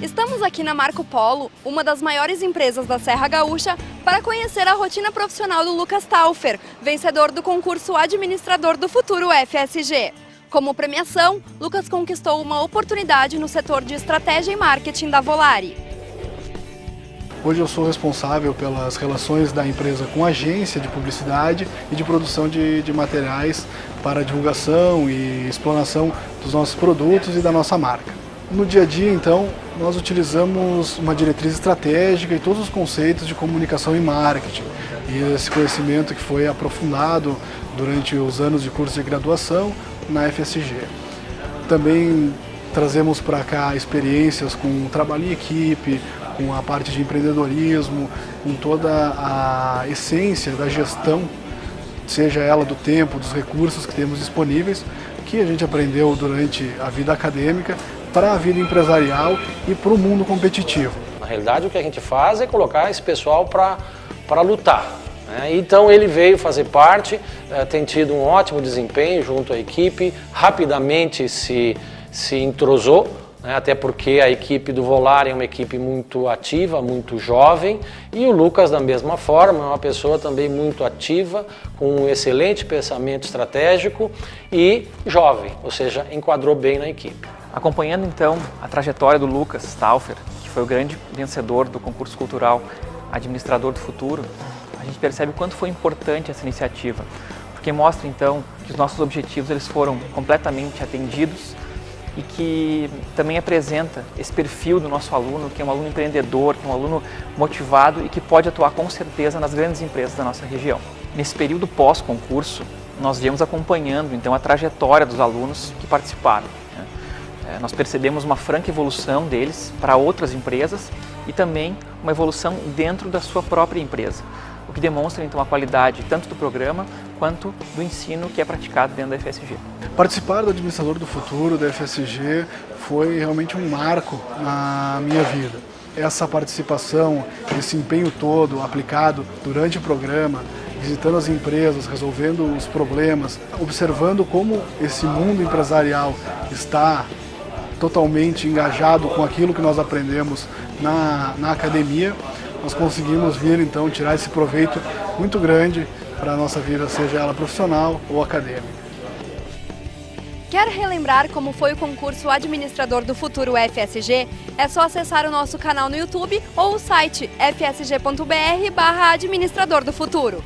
Estamos aqui na Marco Polo, uma das maiores empresas da Serra Gaúcha, para conhecer a rotina profissional do Lucas Taufer, vencedor do concurso Administrador do Futuro FSG. Como premiação, Lucas conquistou uma oportunidade no setor de estratégia e marketing da Volare. Hoje eu sou responsável pelas relações da empresa com a agência de publicidade e de produção de, de materiais para divulgação e explanação dos nossos produtos e da nossa marca. No dia a dia, então, nós utilizamos uma diretriz estratégica e todos os conceitos de comunicação e marketing. E esse conhecimento que foi aprofundado durante os anos de curso de graduação na FSG. Também trazemos para cá experiências com trabalho em equipe, com a parte de empreendedorismo, com toda a essência da gestão, seja ela do tempo, dos recursos que temos disponíveis, que a gente aprendeu durante a vida acadêmica, para a vida empresarial e para o mundo competitivo. Na realidade, o que a gente faz é colocar esse pessoal para lutar. Né? Então ele veio fazer parte, eh, tem tido um ótimo desempenho junto à equipe, rapidamente se, se entrosou, né? até porque a equipe do Volar é uma equipe muito ativa, muito jovem, e o Lucas da mesma forma, é uma pessoa também muito ativa, com um excelente pensamento estratégico e jovem, ou seja, enquadrou bem na equipe. Acompanhando então a trajetória do Lucas Stauffer, que foi o grande vencedor do concurso cultural Administrador do Futuro, a gente percebe o quanto foi importante essa iniciativa, porque mostra então que os nossos objetivos eles foram completamente atendidos e que também apresenta esse perfil do nosso aluno, que é um aluno empreendedor, que é um aluno motivado e que pode atuar com certeza nas grandes empresas da nossa região. Nesse período pós-concurso, nós viemos acompanhando então a trajetória dos alunos que participaram. É, nós percebemos uma franca evolução deles para outras empresas e também uma evolução dentro da sua própria empresa, o que demonstra então a qualidade tanto do programa quanto do ensino que é praticado dentro da FSG. Participar do Administrador do Futuro da FSG foi realmente um marco na minha vida. Essa participação, esse empenho todo aplicado durante o programa, visitando as empresas, resolvendo os problemas, observando como esse mundo empresarial está totalmente engajado com aquilo que nós aprendemos na, na academia, nós conseguimos vir então tirar esse proveito muito grande para a nossa vida, seja ela profissional ou acadêmica. Quer relembrar como foi o concurso Administrador do Futuro FSG? É só acessar o nosso canal no YouTube ou o site fsg.br barra Administrador do Futuro.